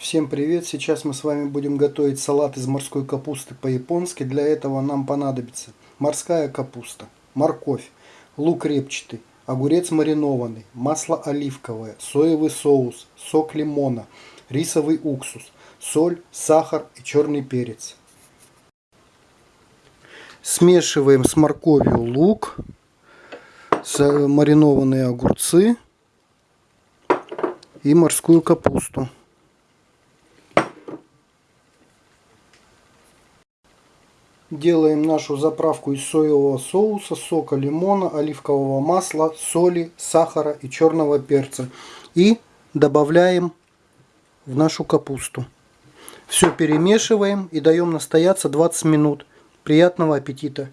Всем привет! Сейчас мы с вами будем готовить салат из морской капусты по-японски. Для этого нам понадобится морская капуста, морковь, лук репчатый, огурец маринованный, масло оливковое, соевый соус, сок лимона, рисовый уксус, соль, сахар и черный перец. Смешиваем с морковью лук, маринованные огурцы и морскую капусту. Делаем нашу заправку из соевого соуса, сока лимона, оливкового масла, соли, сахара и черного перца. И добавляем в нашу капусту. Все перемешиваем и даем настояться 20 минут. Приятного аппетита!